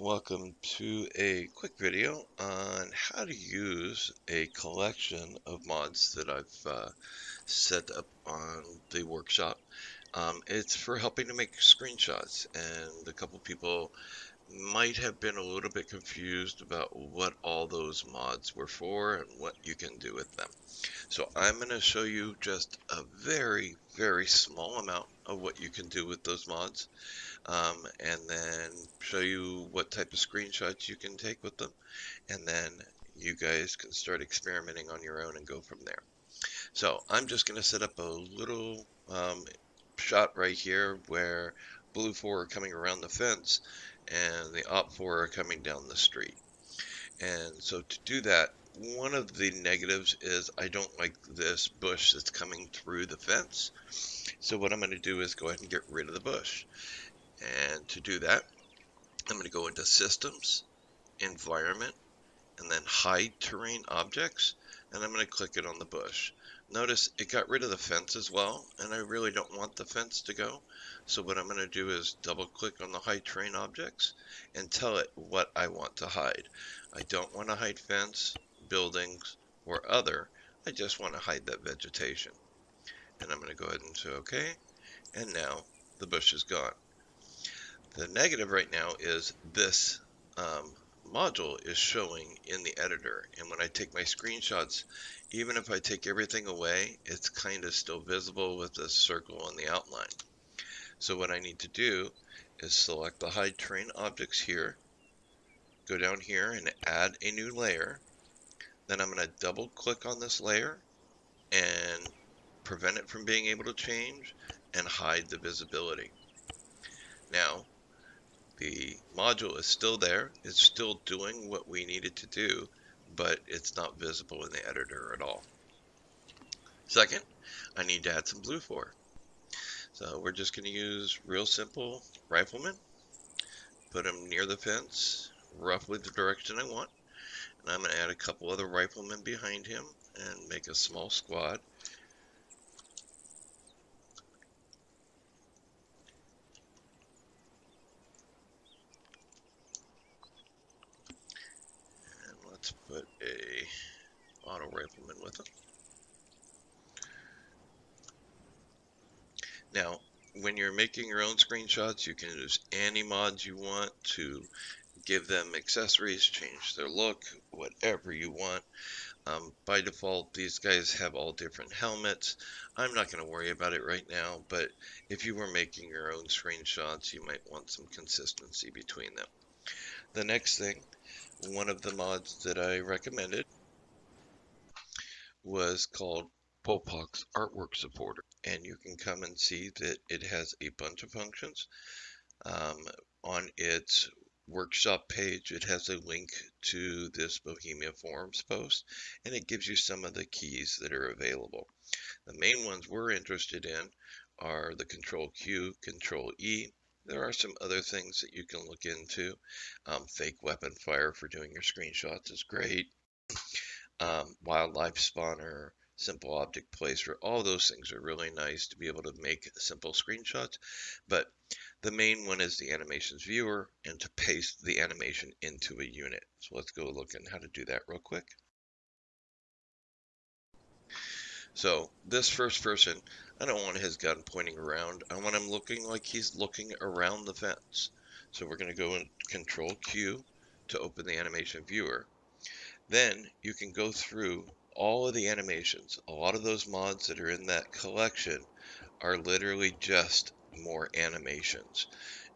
welcome to a quick video on how to use a collection of mods that I've uh, set up on the workshop. Um, it's for helping to make screenshots and a couple people might have been a little bit confused about what all those mods were for and what you can do with them. So I'm going to show you just a very, very small amount of what you can do with those mods um, and then show you what type of screenshots you can take with them and then you guys can start experimenting on your own and go from there. So I'm just going to set up a little um, shot right here where BLUFOR are coming around the fence and the OPFOR are coming down the street. And so to do that, one of the negatives is I don't like this bush that's coming through the fence. So what I'm going to do is go ahead and get rid of the bush. And to do that, I'm going to go into Systems, Environment, and then Hide Terrain Objects, and I'm going to click it on the bush. Notice it got rid of the fence as well, and I really don't want the fence to go. So what I'm going to do is double click on the hide terrain objects and tell it what I want to hide. I don't want to hide fence, buildings, or other. I just want to hide that vegetation. And I'm going to go ahead and say OK. And now the bush is gone. The negative right now is this um, module is showing in the editor. And when I take my screenshots, even if I take everything away, it's kind of still visible with the circle on the outline. So what I need to do is select the hide terrain objects here, go down here and add a new layer. Then I'm going to double click on this layer and prevent it from being able to change and hide the visibility. Now, the module is still there. It's still doing what we needed to do, but it's not visible in the editor at all. Second, I need to add some BLUFOR. So we're just going to use real simple rifleman. Put him near the fence, roughly the direction I want. And I'm going to add a couple other riflemen behind him and make a small squad. And let's put a auto rifleman with them. Now, when you're making your own screenshots, you can use any mods you want to give them accessories, change their look, whatever you want. Um, by default, these guys have all different helmets. I'm not going to worry about it right now, but if you were making your own screenshots, you might want some consistency between them. The next thing one of the mods that I recommended was called Polpox Artwork Supporter. And you can come and see that it has a bunch of functions. Um, on its workshop page, it has a link to this Bohemia Forums post, and it gives you some of the keys that are available. The main ones we're interested in are the Control Q, Control E, there are some other things that you can look into. Um, fake weapon fire for doing your screenshots is great. Um, wildlife spawner, simple object placer, all those things are really nice to be able to make simple screenshots. But the main one is the animations viewer and to paste the animation into a unit. So let's go look at how to do that real quick. So this first person, I don't want his gun pointing around. I want him looking like he's looking around the fence. So we're going to go in Control Q to open the animation viewer. Then you can go through all of the animations. A lot of those mods that are in that collection are literally just more animations.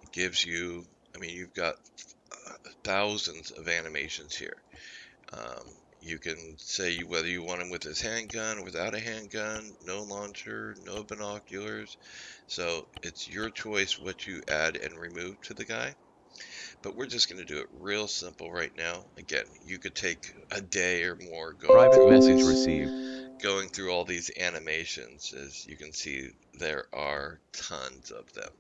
It gives you, I mean, you've got thousands of animations here. Um, you can say whether you want him with his handgun, without a handgun, no launcher, no binoculars. So it's your choice what you add and remove to the guy. But we're just going to do it real simple right now. Again, you could take a day or more going Private through message these, received. Going through all these animations, as you can see, there are tons of them.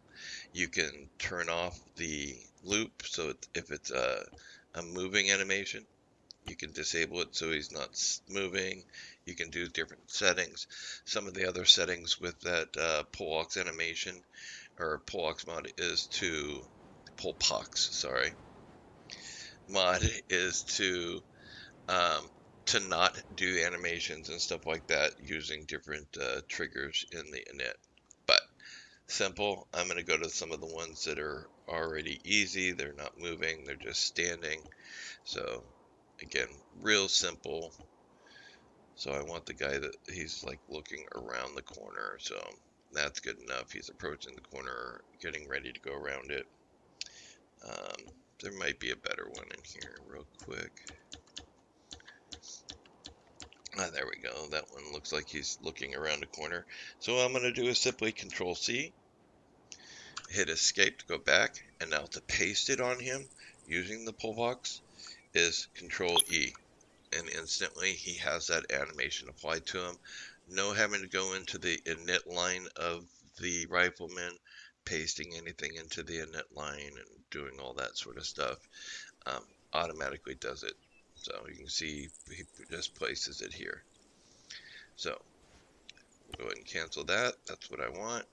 You can turn off the loop, so if it's a, a moving animation, you can disable it so he's not moving. You can do different settings. Some of the other settings with that uh, animation or Pollox mod is to Polpox, sorry, mod is to um, to not do animations and stuff like that using different uh, triggers in the init. But simple, I'm going to go to some of the ones that are already easy. They're not moving, they're just standing. So again, real simple. So I want the guy that he's like looking around the corner. So that's good enough. He's approaching the corner, getting ready to go around it. Um, there might be a better one in here real quick. Ah, there we go. That one looks like he's looking around a corner. So what I'm going to do is simply Control C, hit Escape to go back, and now to paste it on him using the Polpox is Control E, and instantly he has that animation applied to him. No having to go into the init line of the rifleman, pasting anything into the init line, and doing all that sort of stuff. Um, automatically does it. So you can see he just places it here. So go ahead and cancel that. That's what I want.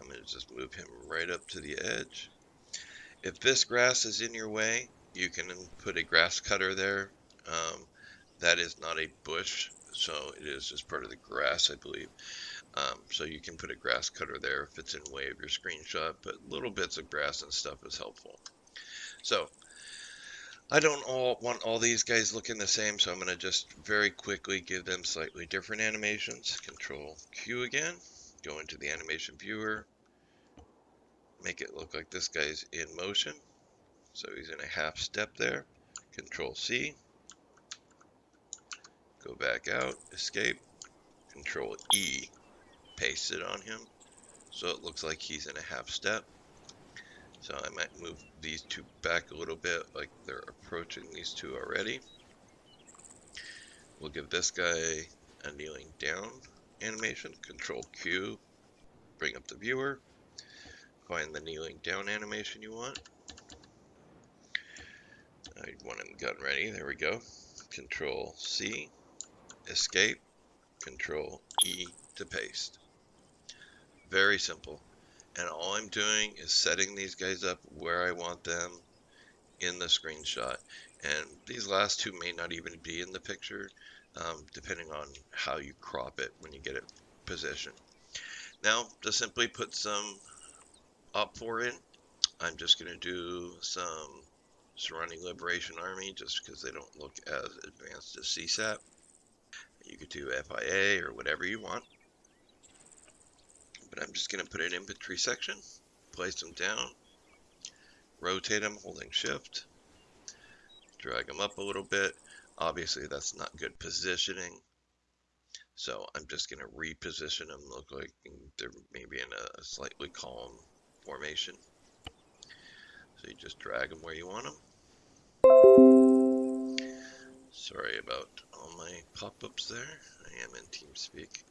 I'm going to just move him right up to the edge. If this grass is in your way, you can put a grass cutter there. Um, that is not a bush, so it is just part of the grass, I believe. Um, so you can put a grass cutter there if it's in way of your screenshot, but little bits of grass and stuff is helpful. So I don't all want all these guys looking the same, so I'm going to just very quickly give them slightly different animations. Control Q again, go into the animation viewer, make it look like this guy's in motion. So he's in a half step there. Control C, go back out, escape, Control E, paste it on him. So it looks like he's in a half step. So I might move these two back a little bit, like they're approaching these two already. We'll give this guy a kneeling down animation, Control Q, bring up the viewer, find the kneeling down animation you want. I want him gun ready, there we go. Control C, escape, Control E to paste. Very simple. And all I'm doing is setting these guys up where I want them in the screenshot. And these last two may not even be in the picture um, depending on how you crop it when you get it positioned. Now to simply put some OPFOR in I'm just going to do some surrounding liberation army just because they don't look as advanced as CSAT. you could do FIA or whatever you want but I'm just going to put an infantry section, place them down, rotate them holding shift, drag them up a little bit. Obviously that's not good positioning. So I'm just going to reposition them, look like they're maybe in a slightly calm formation. So you just drag them where you want them. Sorry about all my pop-ups there. I am in TeamSpeak.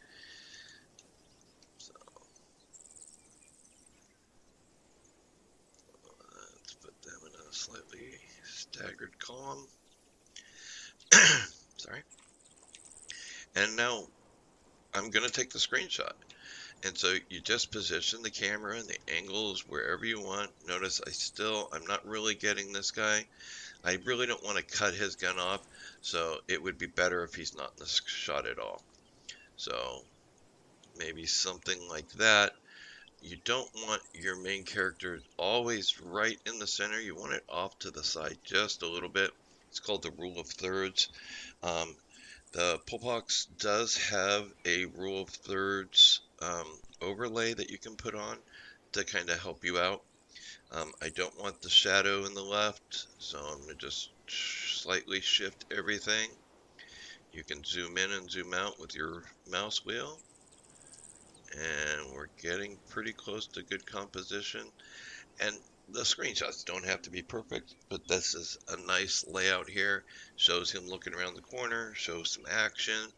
Slightly staggered column. Sorry. And now I'm going to take the screenshot. And so you just position the camera and the angles wherever you want. Notice I still, I'm not really getting this guy. I really don't want to cut his gun off, so it would be better if he's not in the shot at all. So maybe something like that you don't want your main character always right in the center. You want it off to the side just a little bit. It's called the rule of thirds. Um, the Polpox does have a rule of thirds um, overlay that you can put on to kind of help you out. Um, I don't want the shadow in the left, so I'm going to just slightly shift everything. You can zoom in and zoom out with your mouse wheel and we're getting pretty close to good composition. And the screenshots don't have to be perfect but this is a nice layout here. Shows him looking around the corner shows some action.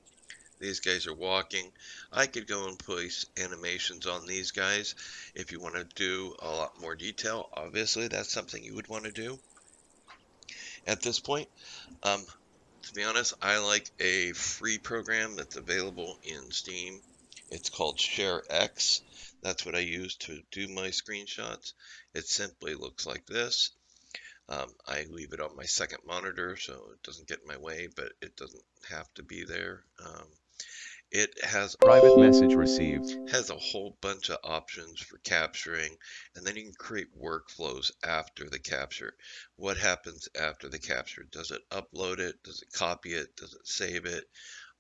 These guys are walking. I could go and place animations on these guys if you want to do a lot more detail. Obviously that's something you would want to do at this point. Um, to be honest I like a free program that's available in Steam it's called ShareX. That's what I use to do my screenshots. It simply looks like this. Um, I leave it on my second monitor so it doesn't get in my way, but it doesn't have to be there. Um, it has Private message received. has a whole bunch of options for capturing, and then you can create workflows after the capture. What happens after the capture? Does it upload it? Does it copy it? Does it save it?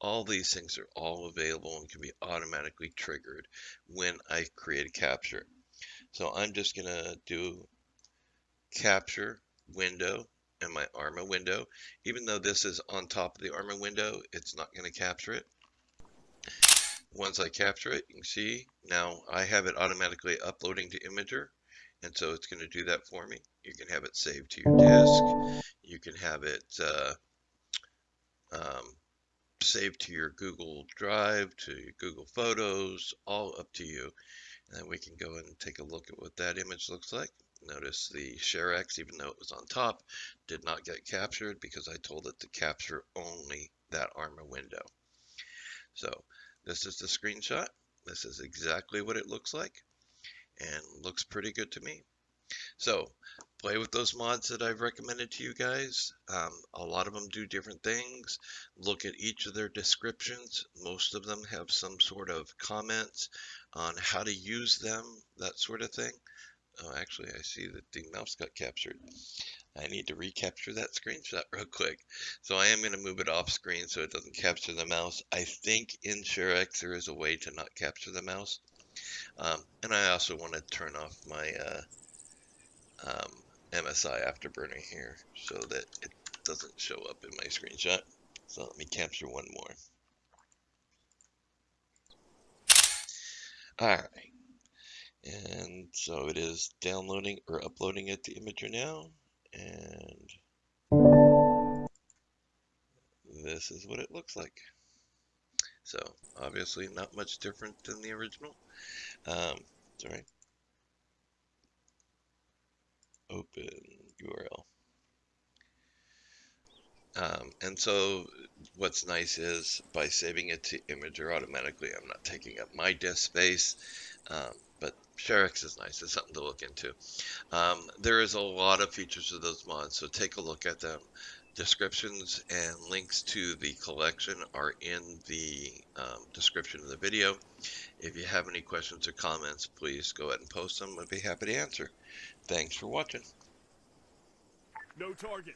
All these things are all available and can be automatically triggered when I create a capture. So I'm just gonna do capture window and my ARMA window. Even though this is on top of the ARMA window, it's not going to capture it. Once I capture it, you can see now I have it automatically uploading to Imgur. And so it's going to do that for me. You can have it saved to your disk. You can have it uh, um, saved to your Google Drive, to Google Photos, all up to you. And then we can go and take a look at what that image looks like. Notice the ShareX, even though it was on top, did not get captured because I told it to capture only that ARMA window. So this is the screenshot. This is exactly what it looks like and looks pretty good to me. So play with those mods that I've recommended to you guys. Um, a lot of them do different things. Look at each of their descriptions. Most of them have some sort of comments on how to use them, that sort of thing. Oh, actually, I see that the mouse got captured. I need to recapture that screenshot real quick. So I am going to move it off screen so it doesn't capture the mouse. I think in ShareX there is a way to not capture the mouse. Um, and I also want to turn off my uh, um, MSI Afterburner here so that it doesn't show up in my screenshot. So let me capture one more. Alright. And so it is downloading or uploading it to Imgur now. And this is what it looks like. So obviously not much different than the original. Um, sorry. Open URL. Um, and so what's nice is by saving it to Imgur automatically, I'm not taking up my disk space. Um, but ShareX is nice. It's something to look into. Um, there is a lot of features of those mods, so take a look at them. Descriptions and links to the collection are in the um, description of the video. If you have any questions or comments, please go ahead and post them. I'd be happy to answer. Thanks for watching. No target.